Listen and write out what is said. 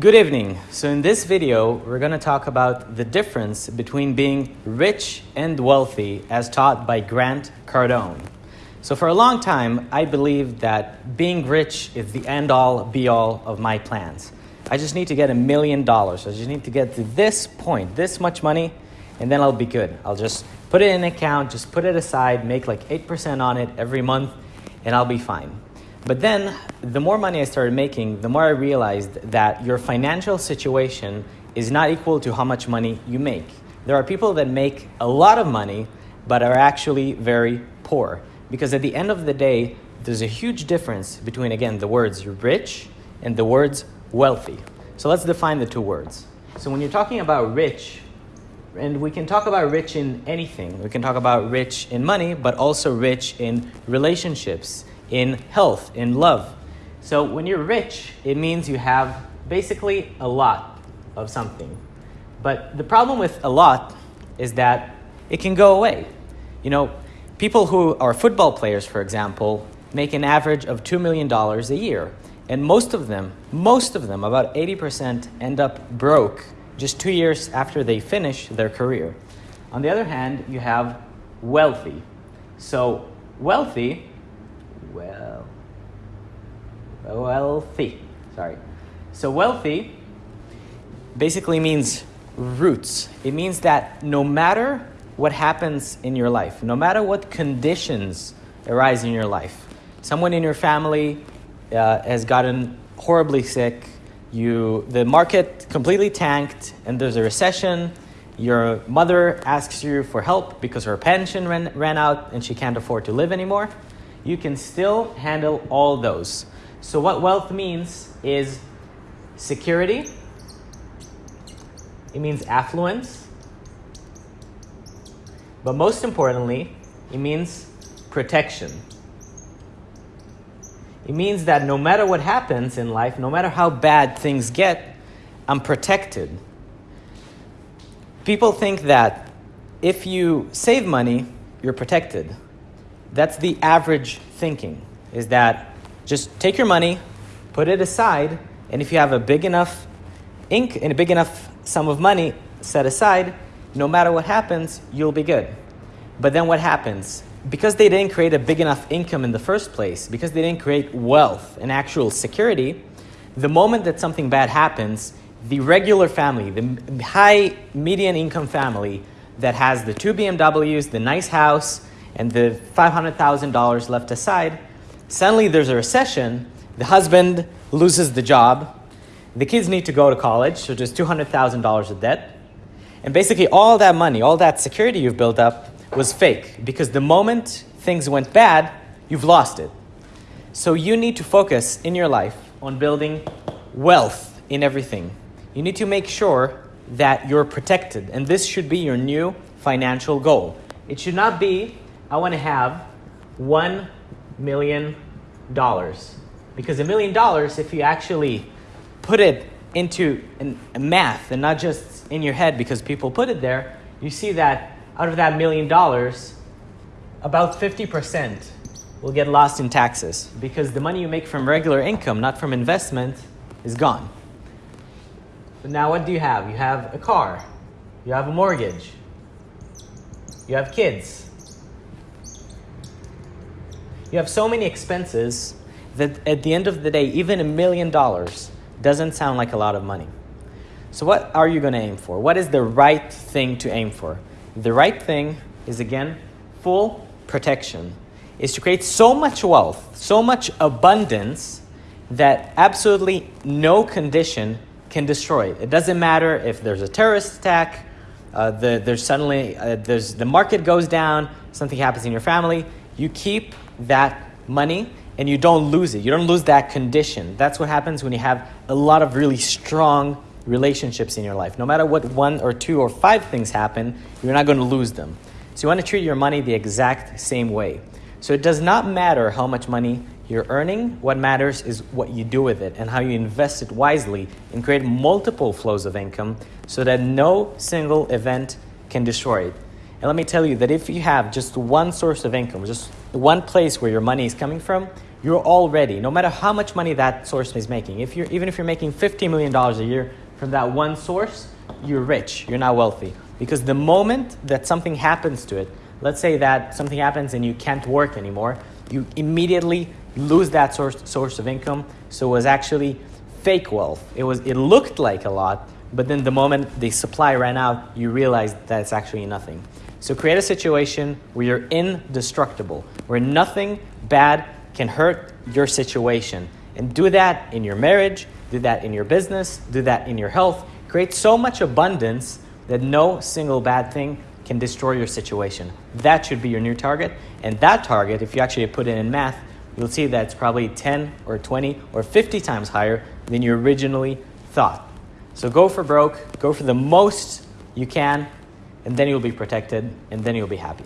Good evening. So in this video, we're going to talk about the difference between being rich and wealthy as taught by Grant Cardone. So for a long time, I believed that being rich is the end all be all of my plans. I just need to get a million dollars. I just need to get to this point, this much money, and then I'll be good. I'll just put it in an account, just put it aside, make like 8% on it every month, and I'll be fine. But then, the more money I started making, the more I realized that your financial situation is not equal to how much money you make. There are people that make a lot of money, but are actually very poor. Because at the end of the day, there's a huge difference between, again, the words rich and the words wealthy. So let's define the two words. So when you're talking about rich, and we can talk about rich in anything. We can talk about rich in money, but also rich in relationships, in health, in love. So when you're rich, it means you have basically a lot of something. But the problem with a lot is that it can go away. You know, people who are football players, for example, make an average of $2 million a year. And most of them, most of them, about 80%, end up broke just two years after they finish their career. On the other hand, you have wealthy. So, wealthy, well, wealthy, sorry. So, wealthy basically means roots. It means that no matter what happens in your life, no matter what conditions arise in your life, someone in your family uh, has gotten horribly sick, you the market completely tanked and there's a recession your mother asks you for help because her pension ran, ran out and she can't afford to live anymore you can still handle all those so what wealth means is security it means affluence but most importantly it means protection it means that no matter what happens in life, no matter how bad things get, I'm protected. People think that if you save money, you're protected. That's the average thinking, is that just take your money, put it aside, and if you have a big enough ink and a big enough sum of money set aside, no matter what happens, you'll be good. But then what happens? because they didn't create a big enough income in the first place, because they didn't create wealth and actual security, the moment that something bad happens, the regular family, the high median income family that has the two BMWs, the nice house, and the $500,000 left aside, suddenly there's a recession, the husband loses the job, the kids need to go to college, so there's $200,000 of debt, and basically all that money, all that security you've built up was fake because the moment things went bad, you've lost it. So you need to focus in your life on building wealth in everything. You need to make sure that you're protected, and this should be your new financial goal. It should not be, I want to have $1 million. Because a million dollars, if you actually put it into an, math and not just in your head because people put it there, you see that out of that million dollars, about 50% will get lost in taxes because the money you make from regular income, not from investment, is gone. But now what do you have? You have a car, you have a mortgage, you have kids. You have so many expenses that at the end of the day, even a million dollars doesn't sound like a lot of money. So, what are you going to aim for? What is the right thing to aim for? The right thing is again full protection, is to create so much wealth, so much abundance that absolutely no condition can destroy it. It doesn't matter if there's a terrorist attack, uh, the, there's suddenly uh, there's, the market goes down, something happens in your family. You keep that money and you don't lose it. You don't lose that condition. That's what happens when you have a lot of really strong relationships in your life. No matter what one or two or five things happen, you're not going to lose them. So you want to treat your money the exact same way. So it does not matter how much money you're earning. What matters is what you do with it and how you invest it wisely and create multiple flows of income so that no single event can destroy it. And let me tell you that if you have just one source of income, just one place where your money is coming from, you're already, no matter how much money that source is making, if you're, even if you're making $50 million a year from that one source, you're rich, you're not wealthy. Because the moment that something happens to it, let's say that something happens and you can't work anymore, you immediately lose that source, source of income. So it was actually fake wealth. It, was, it looked like a lot, but then the moment the supply ran out, you realize that it's actually nothing. So create a situation where you're indestructible, where nothing bad can hurt your situation. And do that in your marriage, do that in your business, do that in your health. Create so much abundance that no single bad thing can destroy your situation. That should be your new target. And that target, if you actually put it in math, you'll see that it's probably 10 or 20 or 50 times higher than you originally thought. So go for broke, go for the most you can, and then you'll be protected, and then you'll be happy.